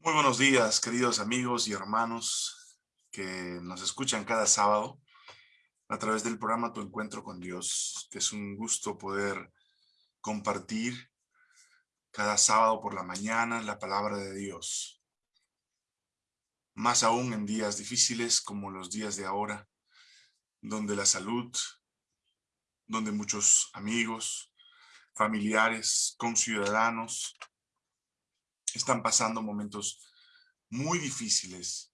Muy buenos días, queridos amigos y hermanos que nos escuchan cada sábado a través del programa Tu Encuentro con Dios, que es un gusto poder compartir cada sábado por la mañana la palabra de Dios. Más aún en días difíciles como los días de ahora, donde la salud, donde muchos amigos, familiares, conciudadanos, están pasando momentos muy difíciles.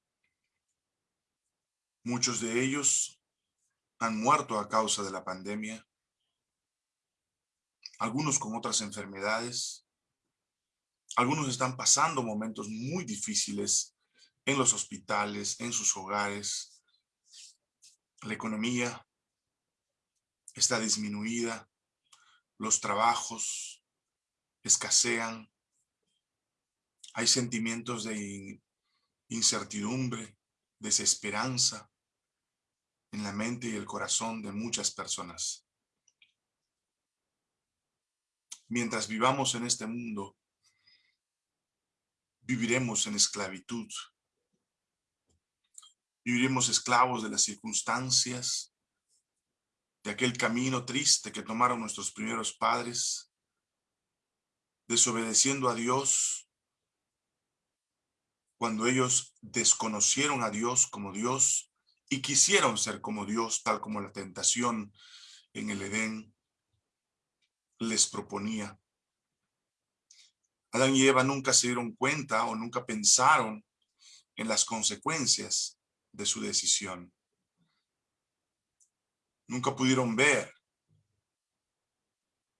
Muchos de ellos han muerto a causa de la pandemia, algunos con otras enfermedades, algunos están pasando momentos muy difíciles en los hospitales, en sus hogares. La economía está disminuida, los trabajos escasean, hay sentimientos de incertidumbre, desesperanza en la mente y el corazón de muchas personas. Mientras vivamos en este mundo, viviremos en esclavitud. Viviremos esclavos de las circunstancias, de aquel camino triste que tomaron nuestros primeros padres, desobedeciendo a Dios, cuando ellos desconocieron a Dios como Dios y quisieron ser como Dios, tal como la tentación en el Edén les proponía. Adán y Eva nunca se dieron cuenta o nunca pensaron en las consecuencias de su decisión. Nunca pudieron ver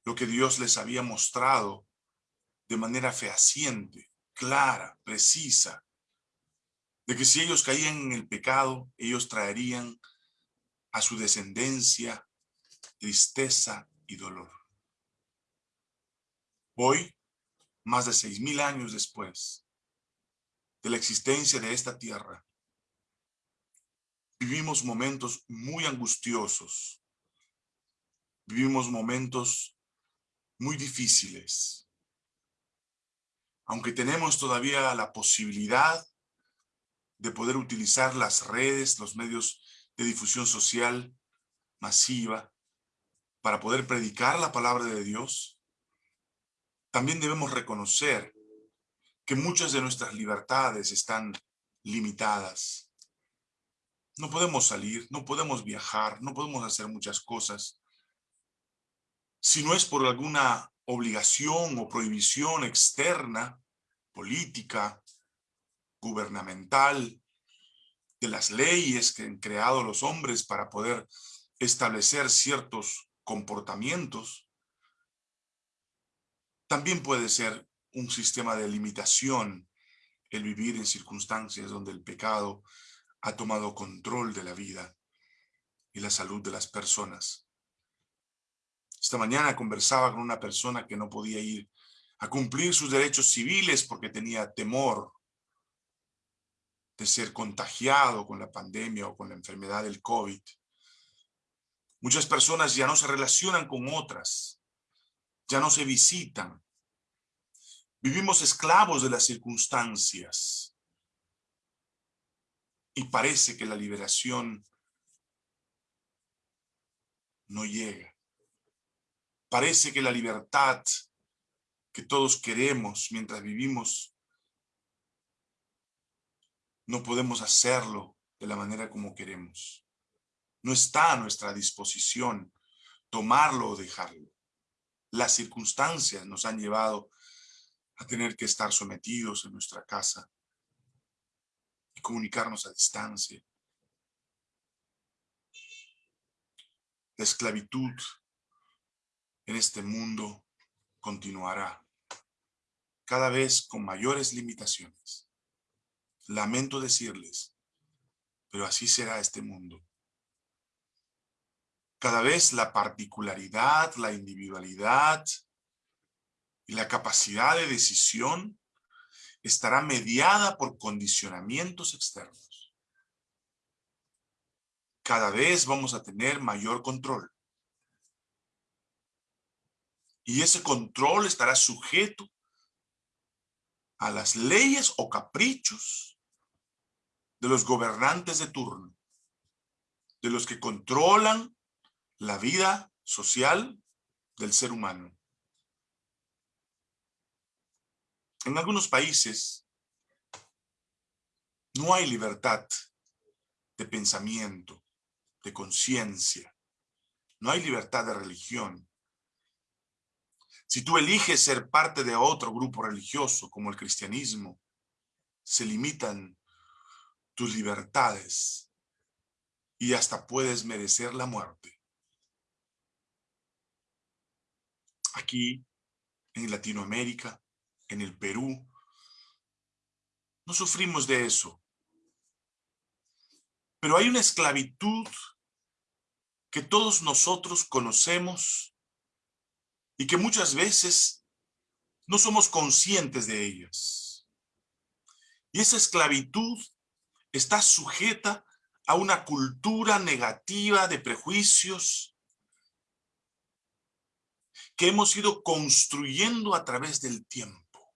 lo que Dios les había mostrado de manera fehaciente, clara, precisa, de que si ellos caían en el pecado, ellos traerían a su descendencia tristeza y dolor. Hoy, más de seis mil años después de la existencia de esta tierra, vivimos momentos muy angustiosos, vivimos momentos muy difíciles. Aunque tenemos todavía la posibilidad de poder utilizar las redes, los medios de difusión social masiva para poder predicar la palabra de Dios, también debemos reconocer que muchas de nuestras libertades están limitadas. No podemos salir, no podemos viajar, no podemos hacer muchas cosas. Si no es por alguna obligación o prohibición externa, política, gubernamental, de las leyes que han creado los hombres para poder establecer ciertos comportamientos, también puede ser un sistema de limitación el vivir en circunstancias donde el pecado ha tomado control de la vida y la salud de las personas. Esta mañana conversaba con una persona que no podía ir a cumplir sus derechos civiles porque tenía temor de ser contagiado con la pandemia o con la enfermedad del COVID. Muchas personas ya no se relacionan con otras, ya no se visitan. Vivimos esclavos de las circunstancias. Y parece que la liberación no llega. Parece que la libertad que todos queremos mientras vivimos no podemos hacerlo de la manera como queremos. No está a nuestra disposición tomarlo o dejarlo. Las circunstancias nos han llevado a tener que estar sometidos en nuestra casa y comunicarnos a distancia. La esclavitud en este mundo continuará cada vez con mayores limitaciones. Lamento decirles, pero así será este mundo. Cada vez la particularidad, la individualidad y la capacidad de decisión estará mediada por condicionamientos externos. Cada vez vamos a tener mayor control. Y ese control estará sujeto a las leyes o caprichos de los gobernantes de turno, de los que controlan la vida social del ser humano. En algunos países no hay libertad de pensamiento, de conciencia. No hay libertad de religión. Si tú eliges ser parte de otro grupo religioso como el cristianismo, se limitan tus libertades y hasta puedes merecer la muerte. Aquí, en Latinoamérica, en el Perú, no sufrimos de eso. Pero hay una esclavitud que todos nosotros conocemos y que muchas veces no somos conscientes de ellas. Y esa esclavitud está sujeta a una cultura negativa de prejuicios que hemos ido construyendo a través del tiempo.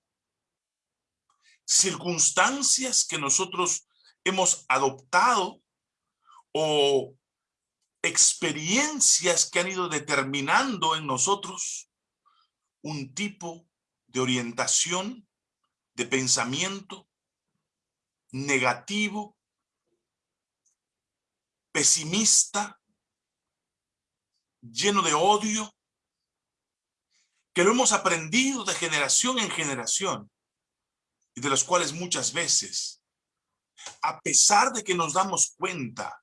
Circunstancias que nosotros hemos adoptado o experiencias que han ido determinando en nosotros un tipo de orientación, de pensamiento negativo, pesimista, lleno de odio, que lo hemos aprendido de generación en generación y de las cuales muchas veces, a pesar de que nos damos cuenta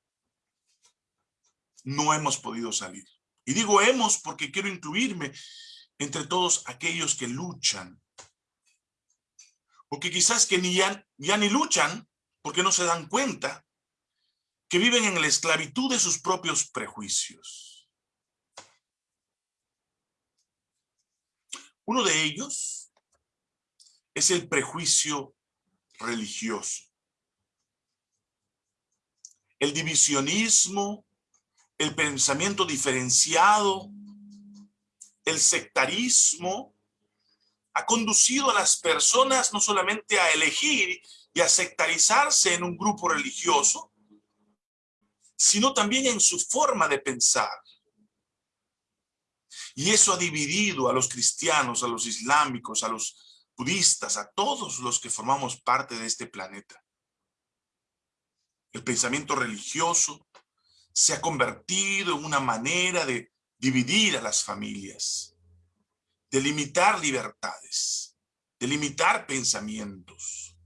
no hemos podido salir. Y digo hemos porque quiero incluirme entre todos aquellos que luchan. Porque quizás que ni ya, ya ni luchan porque no se dan cuenta que viven en la esclavitud de sus propios prejuicios. Uno de ellos es el prejuicio religioso. El divisionismo el pensamiento diferenciado, el sectarismo, ha conducido a las personas no solamente a elegir y a sectarizarse en un grupo religioso, sino también en su forma de pensar. Y eso ha dividido a los cristianos, a los islámicos, a los budistas, a todos los que formamos parte de este planeta. El pensamiento religioso se ha convertido en una manera de dividir a las familias, de limitar libertades, de limitar pensamientos.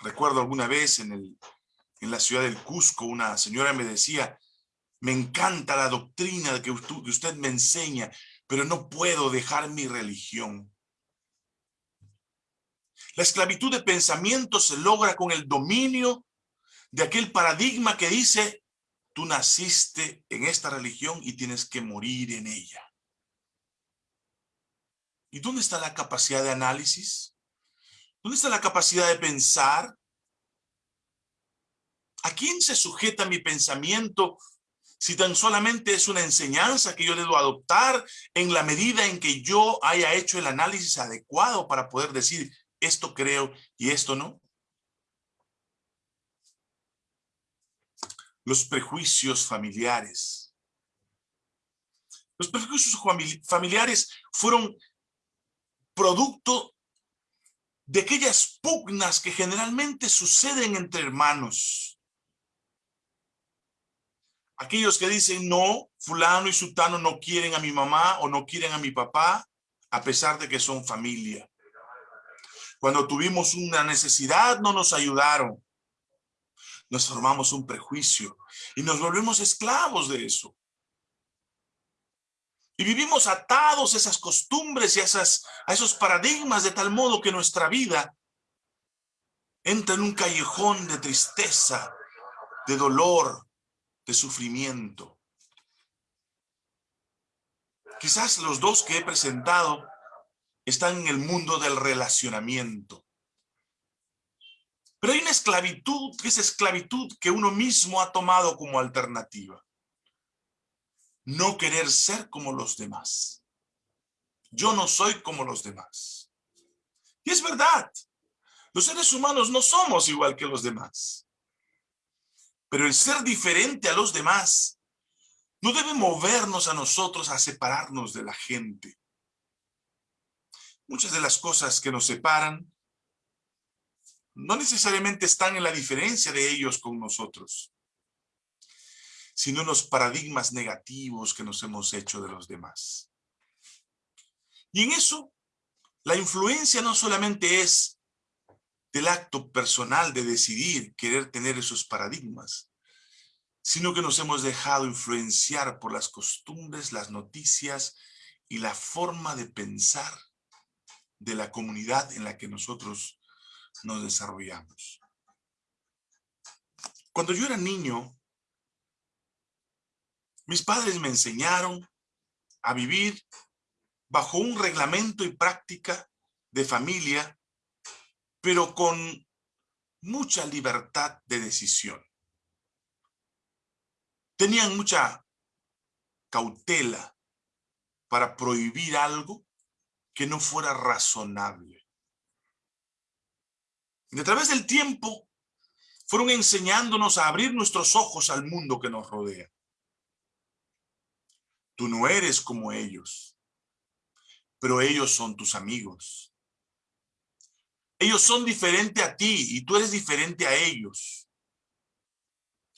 Recuerdo alguna vez en, el, en la ciudad del Cusco, una señora me decía, me encanta la doctrina que usted, que usted me enseña, pero no puedo dejar mi religión. La esclavitud de pensamiento se logra con el dominio de aquel paradigma que dice, tú naciste en esta religión y tienes que morir en ella. ¿Y dónde está la capacidad de análisis? ¿Dónde está la capacidad de pensar? ¿A quién se sujeta mi pensamiento si tan solamente es una enseñanza que yo debo adoptar en la medida en que yo haya hecho el análisis adecuado para poder decir esto creo y esto no? Los prejuicios familiares. Los prejuicios familiares fueron producto de aquellas pugnas que generalmente suceden entre hermanos. Aquellos que dicen, no, fulano y sultano no quieren a mi mamá o no quieren a mi papá, a pesar de que son familia. Cuando tuvimos una necesidad, no nos ayudaron nos formamos un prejuicio y nos volvemos esclavos de eso. Y vivimos atados a esas costumbres y a, esos paradigmas de tal modo que nuestra vida entra en un callejón de tristeza, de dolor, de sufrimiento. Quizás los dos que he presentado están en el mundo del relacionamiento. Pero hay una esclavitud, que es esclavitud que uno mismo ha tomado como alternativa. No querer ser como los demás. Yo no soy como los demás. Y es verdad, los seres humanos no somos igual que los demás. Pero el ser diferente a los demás no debe movernos a nosotros a separarnos de la gente. Muchas de las cosas que nos separan no necesariamente están en la diferencia de ellos con nosotros, sino en los paradigmas negativos que nos hemos hecho de los demás. Y en eso, la influencia no solamente es del acto personal de decidir querer tener esos paradigmas, sino que nos hemos dejado influenciar por las costumbres, las noticias y la forma de pensar de la comunidad en la que nosotros nos desarrollamos. Cuando yo era niño, mis padres me enseñaron a vivir bajo un reglamento y práctica de familia, pero con mucha libertad de decisión. Tenían mucha cautela para prohibir algo que no fuera razonable. Y a través del tiempo fueron enseñándonos a abrir nuestros ojos al mundo que nos rodea. Tú no eres como ellos, pero ellos son tus amigos. Ellos son diferentes a ti y tú eres diferente a ellos.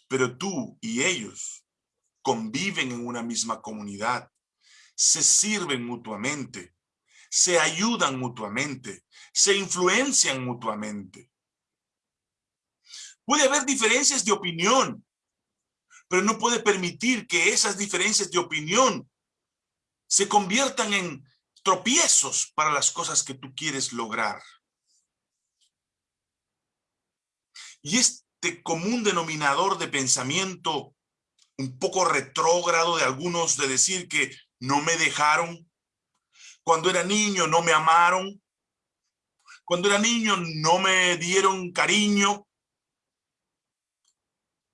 Pero tú y ellos conviven en una misma comunidad, se sirven mutuamente, se ayudan mutuamente, se influencian mutuamente. Puede haber diferencias de opinión, pero no puede permitir que esas diferencias de opinión se conviertan en tropiezos para las cosas que tú quieres lograr. Y este común denominador de pensamiento un poco retrógrado de algunos de decir que no me dejaron, cuando era niño no me amaron, cuando era niño no me dieron cariño,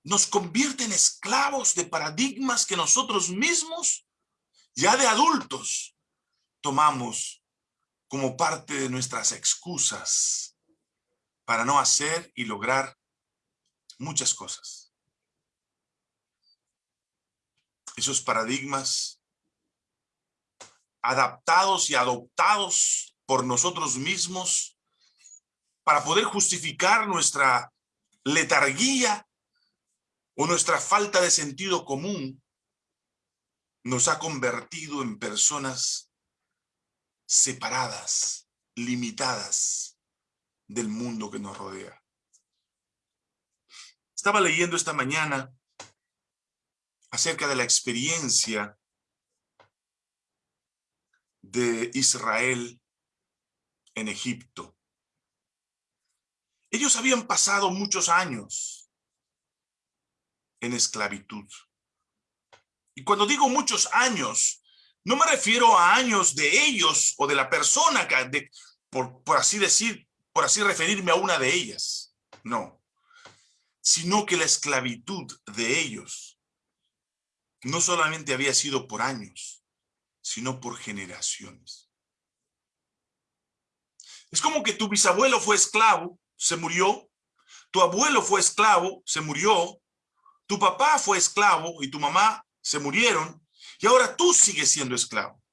nos convierte en esclavos de paradigmas que nosotros mismos, ya de adultos, tomamos como parte de nuestras excusas para no hacer y lograr muchas cosas. Esos paradigmas adaptados y adoptados por nosotros mismos para poder justificar nuestra letarguía o nuestra falta de sentido común nos ha convertido en personas separadas, limitadas del mundo que nos rodea. Estaba leyendo esta mañana acerca de la experiencia de Israel en Egipto. Ellos habían pasado muchos años en esclavitud. Y cuando digo muchos años, no me refiero a años de ellos o de la persona, que, por, por así decir, por así referirme a una de ellas. No. Sino que la esclavitud de ellos no solamente había sido por años, sino por generaciones. Es como que tu bisabuelo fue esclavo, se murió, tu abuelo fue esclavo, se murió, tu papá fue esclavo y tu mamá se murieron, y ahora tú sigues siendo esclavo.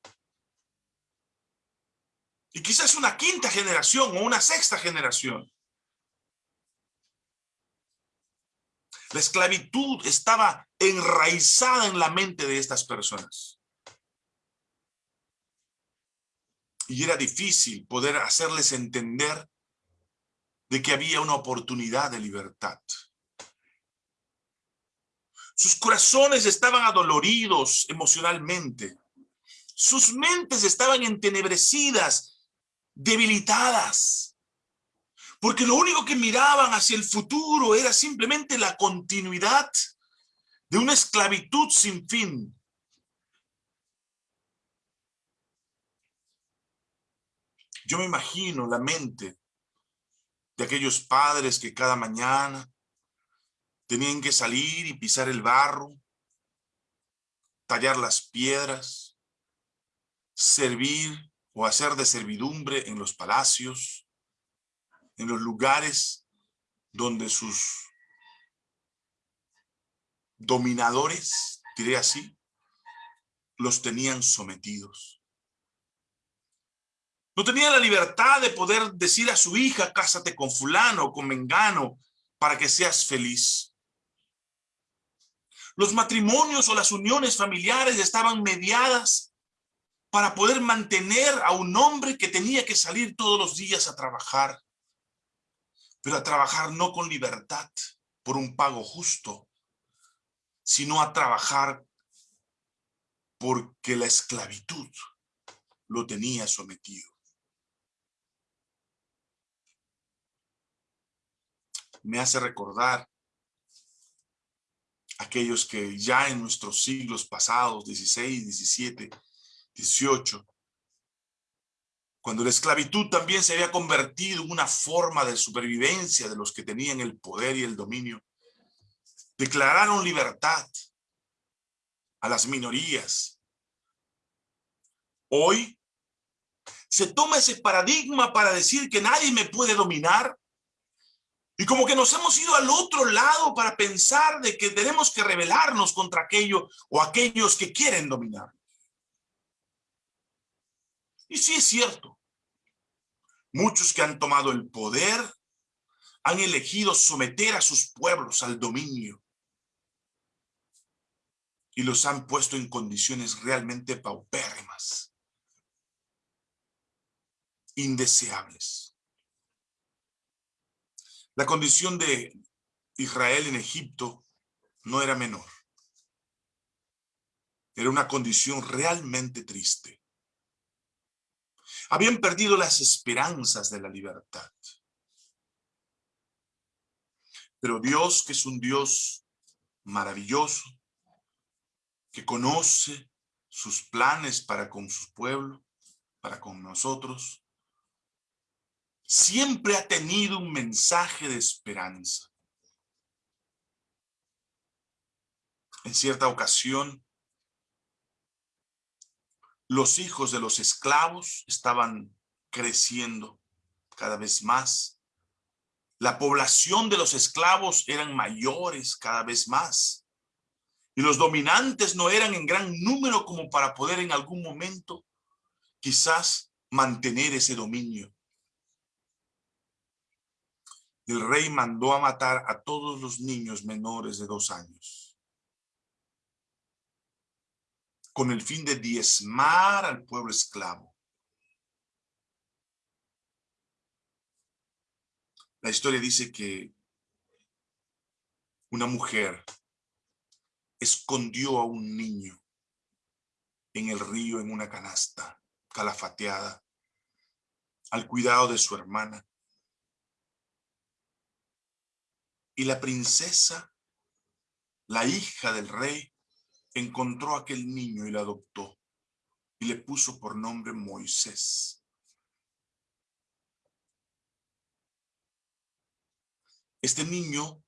Y quizás una quinta generación o una sexta generación. La esclavitud estaba enraizada en la mente de estas personas. Y era difícil poder hacerles entender de que había una oportunidad de libertad. Sus corazones estaban adoloridos emocionalmente. Sus mentes estaban entenebrecidas, debilitadas. Porque lo único que miraban hacia el futuro era simplemente la continuidad de una esclavitud sin fin. Yo me imagino la mente de aquellos padres que cada mañana Tenían que salir y pisar el barro, tallar las piedras, servir o hacer de servidumbre en los palacios, en los lugares donde sus dominadores, diré así, los tenían sometidos. No tenía la libertad de poder decir a su hija, cásate con fulano o con mengano para que seas feliz. Los matrimonios o las uniones familiares estaban mediadas para poder mantener a un hombre que tenía que salir todos los días a trabajar, pero a trabajar no con libertad por un pago justo, sino a trabajar porque la esclavitud lo tenía sometido. Me hace recordar aquellos que ya en nuestros siglos pasados, 16, 17, 18, cuando la esclavitud también se había convertido en una forma de supervivencia de los que tenían el poder y el dominio, declararon libertad a las minorías. Hoy se toma ese paradigma para decir que nadie me puede dominar. Y como que nos hemos ido al otro lado para pensar de que tenemos que rebelarnos contra aquello o aquellos que quieren dominar. Y sí es cierto. Muchos que han tomado el poder han elegido someter a sus pueblos al dominio y los han puesto en condiciones realmente paupérrimas, indeseables. La condición de Israel en Egipto no era menor. Era una condición realmente triste. Habían perdido las esperanzas de la libertad. Pero Dios, que es un Dios maravilloso, que conoce sus planes para con su pueblo, para con nosotros, siempre ha tenido un mensaje de esperanza. En cierta ocasión, los hijos de los esclavos estaban creciendo cada vez más. La población de los esclavos eran mayores cada vez más. Y los dominantes no eran en gran número como para poder en algún momento quizás mantener ese dominio. El rey mandó a matar a todos los niños menores de dos años. Con el fin de diezmar al pueblo esclavo. La historia dice que una mujer escondió a un niño en el río en una canasta calafateada al cuidado de su hermana. Y la princesa, la hija del rey, encontró a aquel niño y lo adoptó y le puso por nombre Moisés. Este niño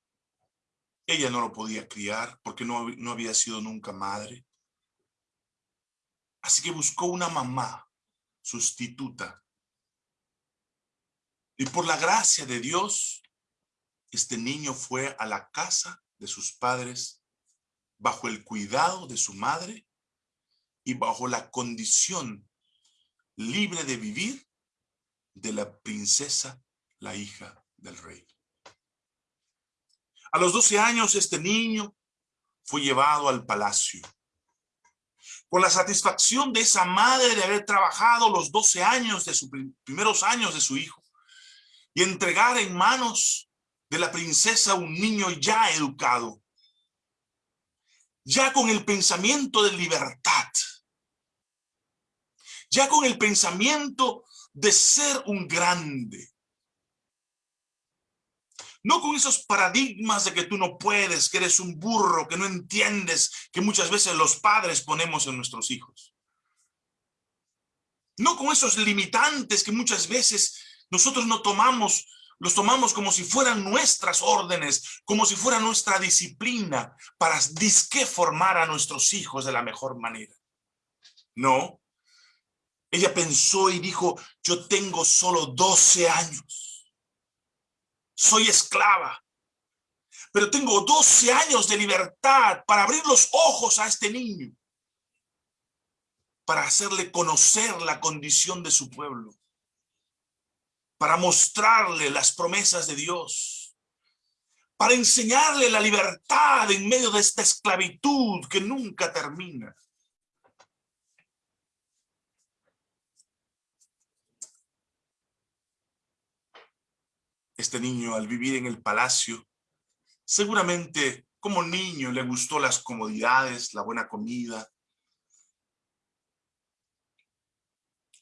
ella no lo podía criar porque no, no había sido nunca madre. Así que buscó una mamá sustituta. Y por la gracia de Dios, este niño fue a la casa de sus padres bajo el cuidado de su madre y bajo la condición libre de vivir de la princesa, la hija del rey. A los 12 años este niño fue llevado al palacio. Con la satisfacción de esa madre de haber trabajado los 12 años de sus primeros años de su hijo y entregar en manos de la princesa un niño ya educado, ya con el pensamiento de libertad, ya con el pensamiento de ser un grande, no con esos paradigmas de que tú no puedes, que eres un burro, que no entiendes, que muchas veces los padres ponemos en nuestros hijos. No con esos limitantes que muchas veces nosotros no tomamos, los tomamos como si fueran nuestras órdenes, como si fuera nuestra disciplina para disque formar a nuestros hijos de la mejor manera. No. Ella pensó y dijo, yo tengo solo 12 años. soy esclava. Pero tengo 12 años de libertad para abrir los ojos a este niño, para hacerle conocer la condición de su pueblo, para mostrarle las promesas de Dios, para enseñarle la libertad en medio de esta esclavitud que nunca termina. Este niño al vivir en el palacio, seguramente como niño le gustó las comodidades, la buena comida.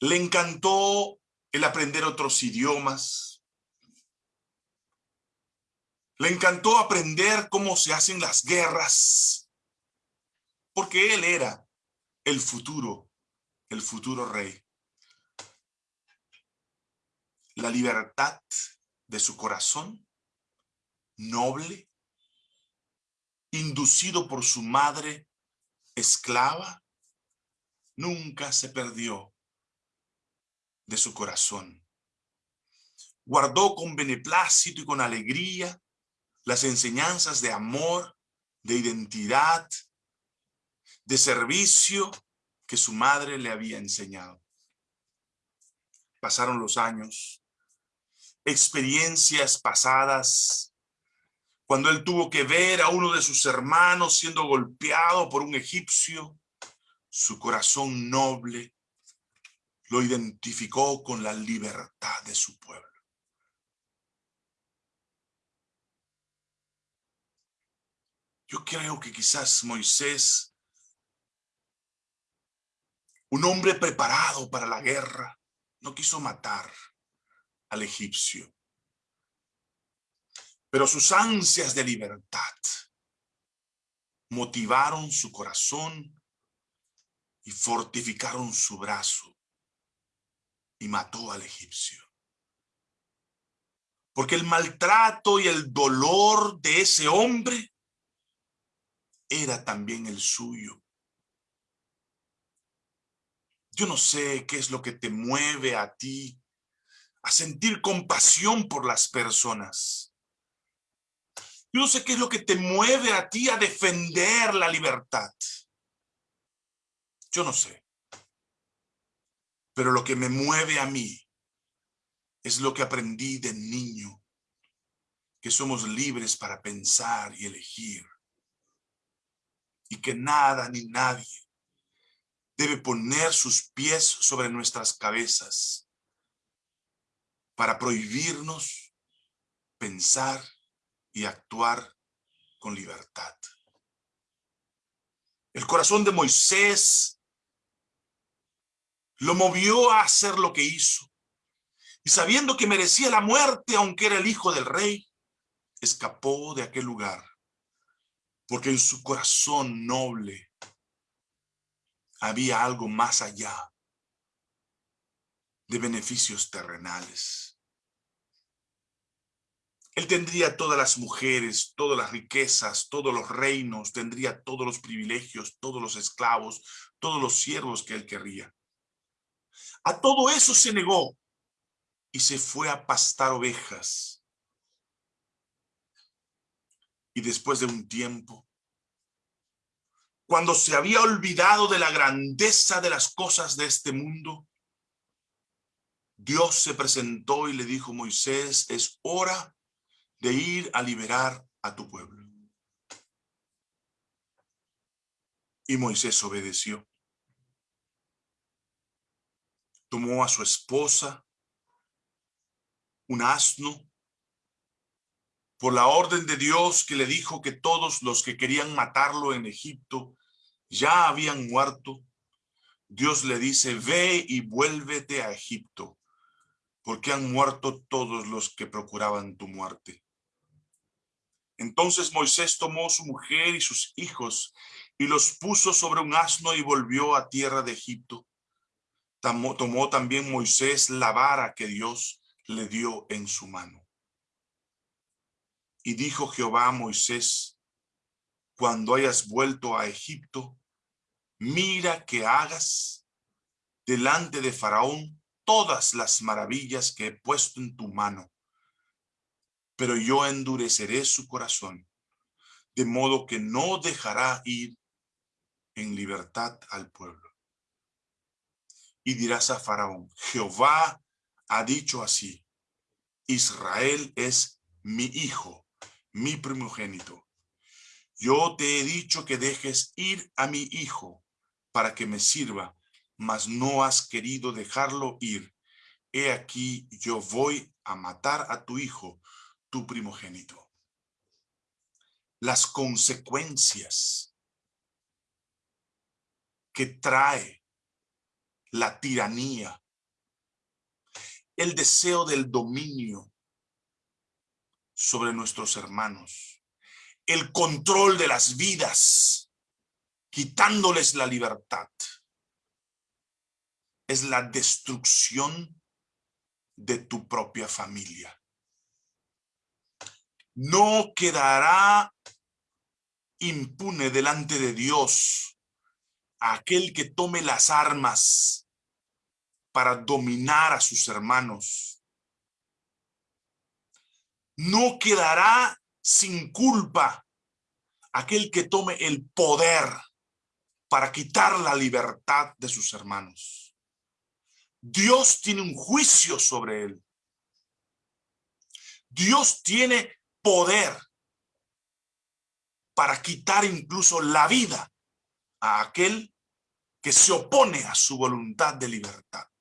Le encantó el aprender otros idiomas. Le encantó aprender cómo se hacen las guerras. Porque él era el futuro, el futuro rey. La libertad de su corazón, noble, inducido por su madre esclava, nunca se perdió de su corazón. Guardó con beneplácito y con alegría las enseñanzas de amor, de identidad, de servicio que su madre le había enseñado. Pasaron los años experiencias pasadas, cuando él tuvo que ver a uno de sus hermanos siendo golpeado por un egipcio, su corazón noble lo identificó con la libertad de su pueblo. Yo creo que quizás Moisés, un hombre preparado para la guerra, no quiso matar, al egipcio. Pero sus ansias de libertad motivaron su corazón y fortificaron su brazo y mató al egipcio. Porque el maltrato y el dolor de ese hombre era también el suyo. Yo no sé qué es lo que te mueve a ti a sentir compasión por las personas. Yo no sé qué es lo que te mueve a ti a defender la libertad. Yo no sé. Pero lo que me mueve a mí es lo que aprendí de niño, que somos libres para pensar y elegir. Y que nada ni nadie debe poner sus pies sobre nuestras cabezas para prohibirnos pensar y actuar con libertad. El corazón de Moisés lo movió a hacer lo que hizo. Y sabiendo que merecía la muerte, aunque era el hijo del rey, escapó de aquel lugar. Porque en su corazón noble había algo más allá de beneficios terrenales. Él tendría todas las mujeres, todas las riquezas, todos los reinos, tendría todos los privilegios, todos los esclavos, todos los siervos que él querría. A todo eso se negó y se fue a pastar ovejas. Y después de un tiempo, cuando se había olvidado de la grandeza de las cosas de este mundo, Dios se presentó y le dijo, Moisés, es hora de ir a liberar a tu pueblo. Y Moisés obedeció. Tomó a su esposa, un asno, por la orden de Dios que le dijo que todos los que querían matarlo en Egipto ya habían muerto, Dios le dice, ve y vuélvete a Egipto porque han muerto todos los que procuraban tu muerte. Entonces Moisés tomó su mujer y sus hijos y los puso sobre un asno y volvió a tierra de Egipto. Tomó, también Moisés la vara que Dios le dio en su mano. Y dijo Jehová a Moisés, cuando hayas vuelto a Egipto, mira que hagas delante de Faraón todas las maravillas que he puesto en tu mano. pero yo endureceré su corazón, de modo que no dejará ir en libertad al pueblo. Y dirás a Faraón, Jehová ha dicho así, Israel es mi hijo, mi primogénito. Yo te he dicho que dejes ir a mi hijo para que me sirva, mas no has querido dejarlo ir. He aquí, yo voy a matar a tu hijo, tu primogénito. Las consecuencias que trae la tiranía, el deseo del dominio sobre nuestros hermanos, el control de las vidas, quitándoles la libertad, es la destrucción de tu propia familia. No quedará impune delante de Dios aquel que tome las armas para dominar a sus hermanos. No quedará sin culpa aquel que tome el poder para quitar la libertad de sus hermanos. Dios tiene un juicio sobre él. Dios tiene poder para quitar incluso la vida a aquel que se opone a su voluntad de libertad.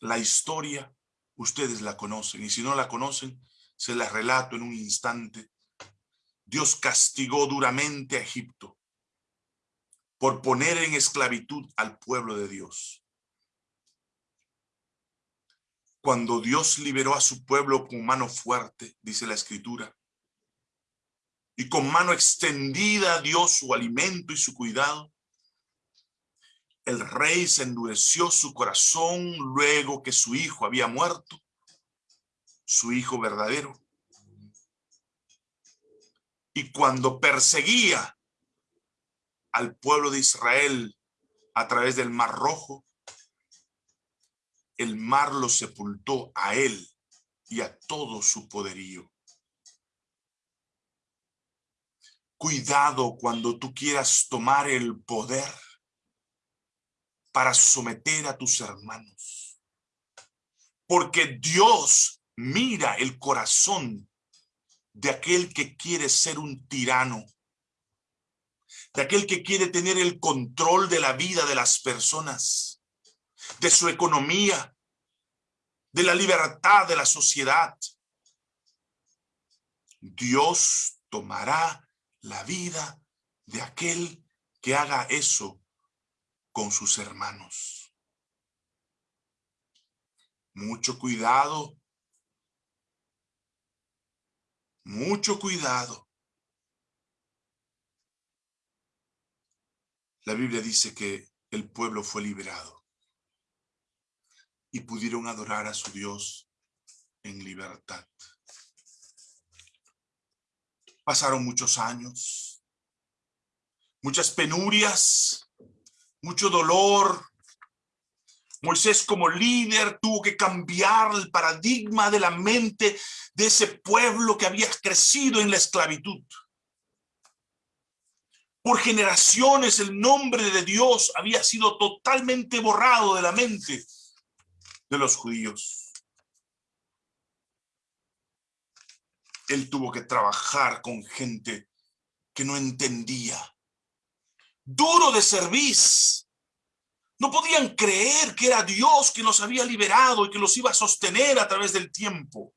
La historia, ustedes la conocen, y si no la conocen, se la relato en un instante. Dios castigó duramente a Egipto por poner en esclavitud al pueblo de Dios. Cuando Dios liberó a su pueblo con mano fuerte, dice la escritura, y con mano extendida dio su alimento y su cuidado, el rey se endureció su corazón luego que su hijo había muerto, su hijo verdadero. Y cuando perseguía al pueblo de Israel a través del Mar Rojo, el mar lo sepultó a él y a todo su poderío. Cuidado cuando tú quieras tomar el poder para someter a tus hermanos. Porque Dios mira el corazón de aquel que quiere ser un tirano, de aquel que quiere tener el control de la vida de las personas, de su economía, de la libertad de la sociedad. Dios tomará la vida de aquel que haga eso con sus hermanos. Mucho cuidado. Mucho cuidado. La Biblia dice que el pueblo fue liberado y pudieron adorar a su Dios en libertad. Pasaron muchos años, muchas penurias, mucho dolor. Moisés como líder tuvo que cambiar el paradigma de la mente de ese pueblo que había crecido en la esclavitud. Por generaciones el nombre de Dios había sido totalmente borrado de la mente de los judíos. Él tuvo que trabajar con gente que no entendía duro de servicio. No podían creer que era Dios que los había liberado y que los iba a sostener a través del tiempo.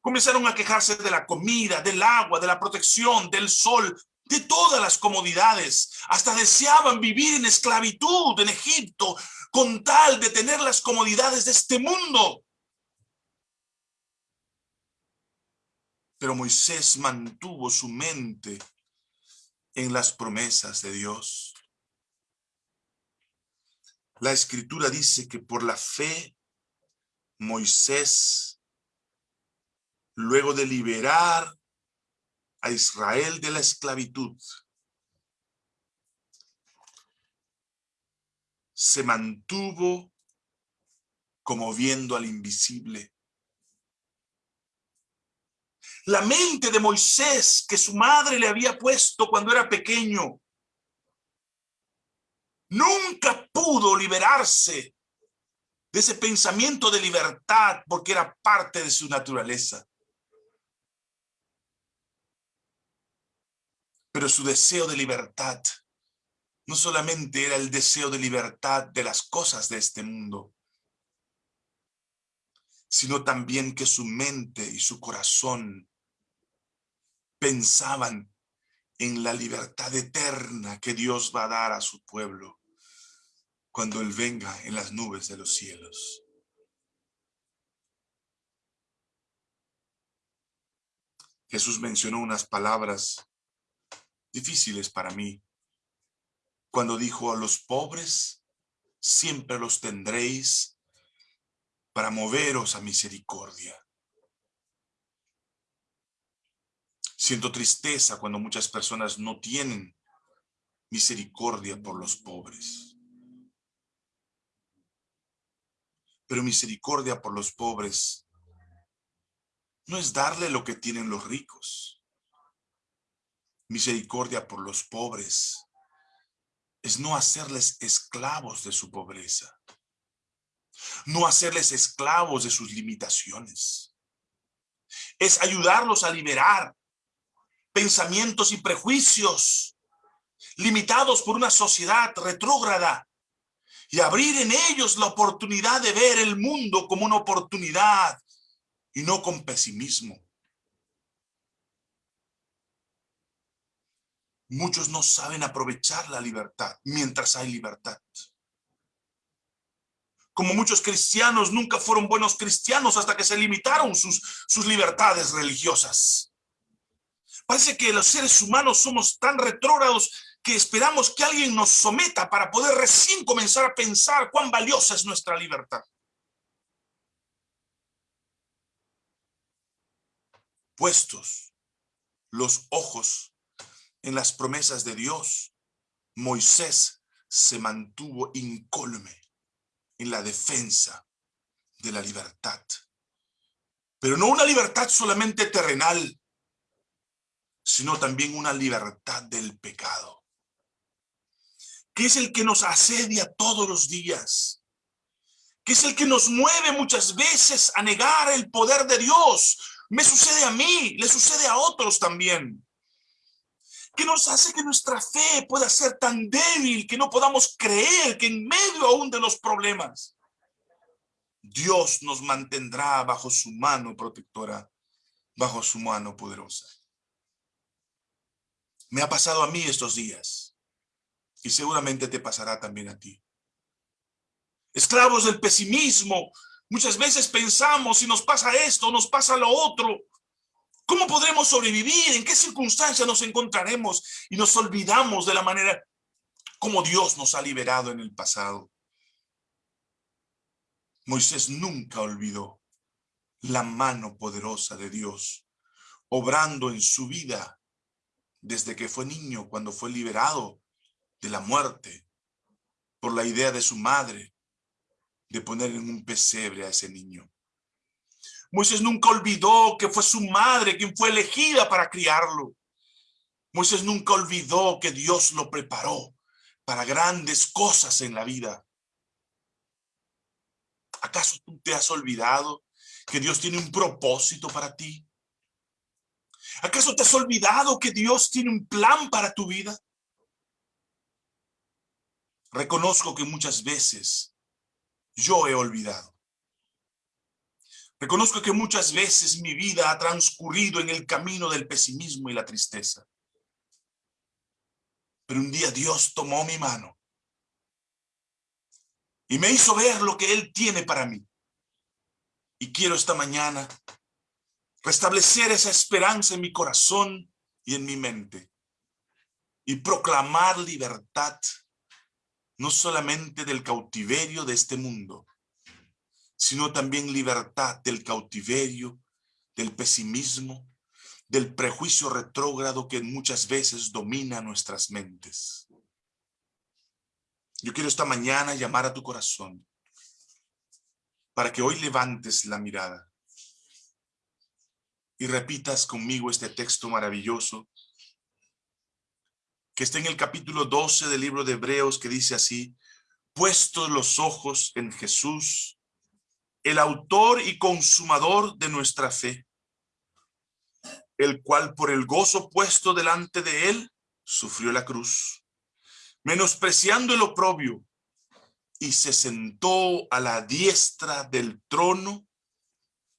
Comenzaron a quejarse de la comida, del agua, de la protección, del sol, de todas las comodidades. Hasta deseaban vivir en esclavitud en Egipto con tal de tener las comodidades de este mundo. Pero Moisés mantuvo su mente en las promesas de Dios. La escritura dice que por la fe Moisés, luego de liberar a Israel de la esclavitud, se mantuvo como viendo al invisible. La mente de Moisés que su madre le había puesto cuando era pequeño nunca pudo liberarse de ese pensamiento de libertad porque era parte de su naturaleza. Pero su deseo de libertad no solamente era el deseo de libertad de las cosas de este mundo, sino también que su mente y su corazón pensaban en la libertad eterna que Dios va a dar a su pueblo cuando Él venga en las nubes de los cielos. Jesús mencionó unas palabras difíciles para mí cuando dijo a los pobres, siempre los tendréis para moveros a misericordia. Siento tristeza cuando muchas personas no tienen misericordia por los pobres. Pero misericordia por los pobres no es darle lo que tienen los ricos. Misericordia por los pobres es no hacerles esclavos de su pobreza. No hacerles esclavos de sus limitaciones. Es ayudarlos a liberar pensamientos y prejuicios limitados por una sociedad retrógrada y abrir en ellos la oportunidad de ver el mundo como una oportunidad y no con pesimismo. Muchos no saben aprovechar la libertad mientras hay libertad. Como muchos cristianos nunca fueron buenos cristianos hasta que se limitaron sus, sus libertades religiosas. Parece que los seres humanos somos tan retrógrados que esperamos que alguien nos someta para poder recién comenzar a pensar cuán valiosa es nuestra libertad. Puestos los ojos en las promesas de Dios, Moisés se mantuvo incólume en la defensa de la libertad. Pero no una libertad solamente terrenal, sino también una libertad del pecado que es el que nos asedia todos los días, que es el que nos mueve muchas veces a negar el poder de Dios. Me sucede a mí, le sucede a otros también. Que nos hace que nuestra fe pueda ser tan débil que no podamos creer que en medio aún de los problemas, Dios nos mantendrá bajo su mano protectora, bajo su mano poderosa. Me ha pasado a mí estos días y seguramente te pasará también a ti. Esclavos del pesimismo, muchas veces pensamos si nos pasa esto, nos pasa lo otro. ¿Cómo podremos sobrevivir? ¿En qué circunstancias nos encontraremos? Y nos olvidamos de la manera como Dios nos ha liberado en el pasado. Moisés nunca olvidó la mano poderosa de Dios, obrando en su vida desde que fue niño, cuando fue liberado de la muerte por la idea de su madre de poner en un pesebre a ese niño. Moisés nunca olvidó que fue su madre quien fue elegida para criarlo. Moisés nunca olvidó que Dios lo preparó para grandes cosas en la vida. ¿Acaso tú te has olvidado que Dios tiene un propósito para ti? ¿Acaso te has olvidado que Dios tiene un plan para tu vida? Reconozco que muchas veces yo he olvidado. Reconozco que muchas veces mi vida ha transcurrido en el camino del pesimismo y la tristeza. Pero un día Dios tomó mi mano y me hizo ver lo que Él tiene para mí. Y quiero esta mañana restablecer esa esperanza en mi corazón y en mi mente y proclamar libertad no solamente del cautiverio de este mundo, sino también libertad del cautiverio, del pesimismo, del prejuicio retrógrado que muchas veces domina nuestras mentes. Yo quiero esta mañana llamar a tu corazón para que hoy levantes la mirada y repitas conmigo este texto maravilloso que está en el capítulo 12 del libro de Hebreos que dice así, puestos los ojos en Jesús, el autor y consumador de nuestra fe, el cual por el gozo puesto delante de él, sufrió la cruz, menospreciando el oprobio, y se sentó a la diestra del trono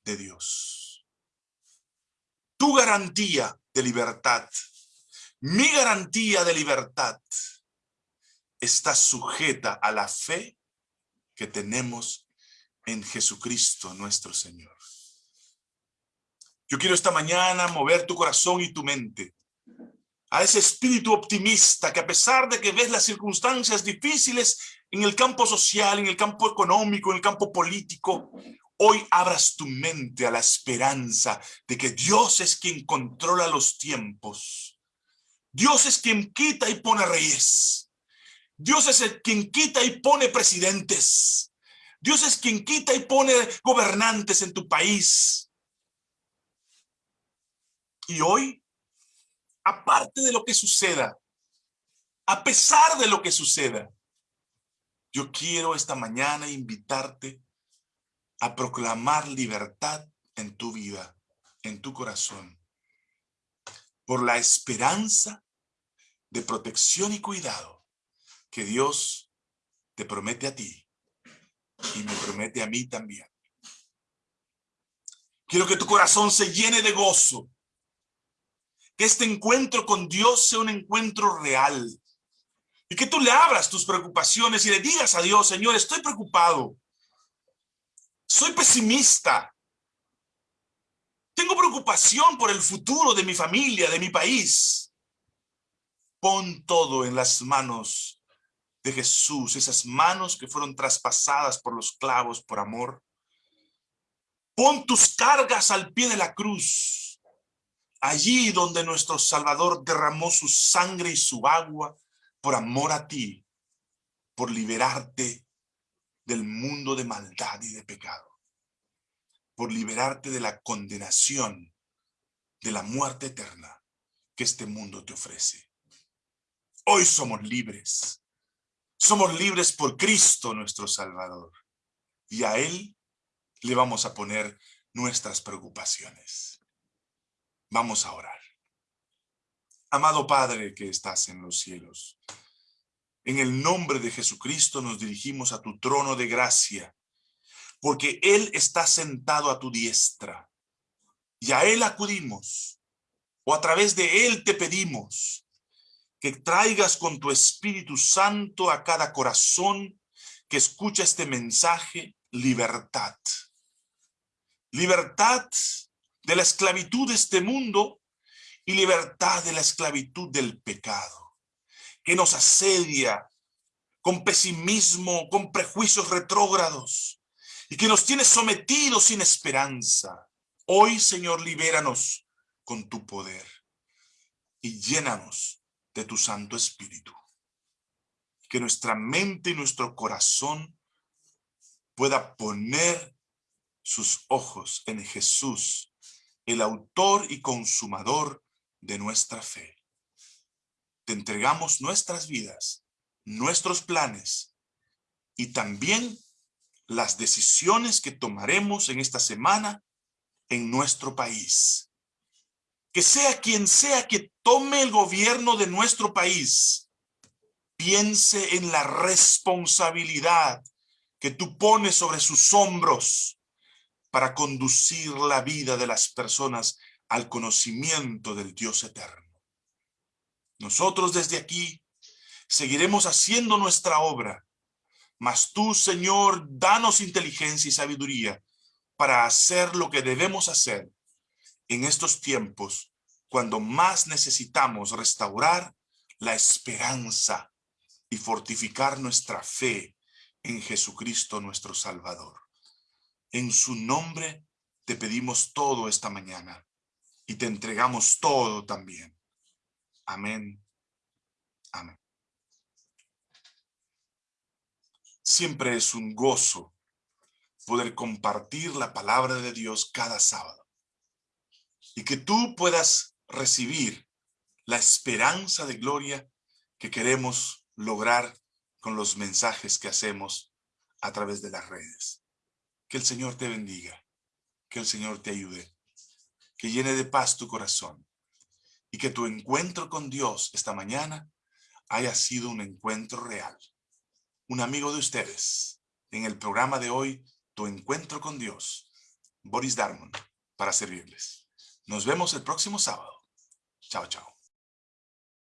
de Dios. Tu garantía de libertad, mi garantía de libertad, está sujeta a la fe que tenemos en Jesucristo nuestro Señor. Yo quiero esta mañana mover tu corazón y tu mente a ese espíritu optimista que a pesar de que ves las circunstancias difíciles en el campo social, en el campo económico, en el campo político, hoy abras tu mente a la esperanza de que Dios es quien controla los tiempos. Dios es quien quita y pone reyes. Dios es el quien quita y pone presidentes. Dios es quien quita y pone gobernantes en tu país. Y hoy, aparte de lo que suceda, a pesar de lo que suceda, yo quiero esta mañana invitarte a proclamar libertad en tu vida, en tu corazón, por la esperanza de protección y cuidado que Dios te promete a ti y me promete a mí también. Quiero que tu corazón se llene de gozo. Que este encuentro con Dios sea un encuentro real. Y que tú le abras tus preocupaciones y le digas a Dios, Señor, estoy preocupado. Soy pesimista. Tengo preocupación por el futuro de mi familia, de mi país. Pon todo en las manos de Jesús, esas manos que fueron traspasadas por los clavos por amor. Pon tus cargas al pie de la cruz, allí donde nuestro Salvador derramó su sangre y su agua por amor a ti, por liberarte del mundo de maldad y de pecado, por liberarte de la condenación, de la muerte eterna que este mundo te ofrece. Hoy somos libres. Somos libres por Cristo nuestro Salvador. Y a Él le vamos a poner nuestras preocupaciones. Vamos a orar. Amado Padre que estás en los cielos, en el nombre de Jesucristo nos dirigimos a tu trono de gracia, porque Él está sentado a tu diestra. Y a Él acudimos, o a través de Él te pedimos que traigas con tu Espíritu Santo a cada corazón que escucha este mensaje, libertad. Libertad de la esclavitud de este mundo y libertad de la esclavitud del pecado, que nos asedia con pesimismo, con prejuicios retrógrados, y que nos tiene sometidos sin esperanza. Hoy, Señor, libéranos con tu poder y llénanos de tu Santo Espíritu. Que nuestra mente y nuestro corazón pueda poner sus ojos en Jesús, el autor y consumador de nuestra fe. Te entregamos nuestras vidas, nuestros planes y también las decisiones que tomaremos en esta semana en nuestro país que sea quien sea que tome el gobierno de nuestro país, piense en la responsabilidad que tú pones sobre sus hombros para conducir la vida de las personas al conocimiento del Dios eterno. Nosotros desde aquí seguiremos haciendo nuestra obra, mas tú, Señor, danos inteligencia y sabiduría para hacer lo que debemos hacer en estos tiempos cuando más necesitamos restaurar la esperanza y fortificar nuestra fe en Jesucristo nuestro Salvador. En su nombre te pedimos todo esta mañana y te entregamos todo también. Amén. Amén. Siempre es un gozo poder compartir la palabra de Dios cada sábado. Y que tú puedas recibir la esperanza de gloria que queremos lograr con los mensajes que hacemos a través de las redes. Que el Señor te bendiga, que el Señor te ayude, que llene de paz tu corazón y que tu encuentro con Dios esta mañana haya sido un encuentro real. Un amigo de ustedes en el programa de hoy, Tu Encuentro con Dios, Boris Darmon, para servirles. Nos vemos el próximo sábado. Chao, chao.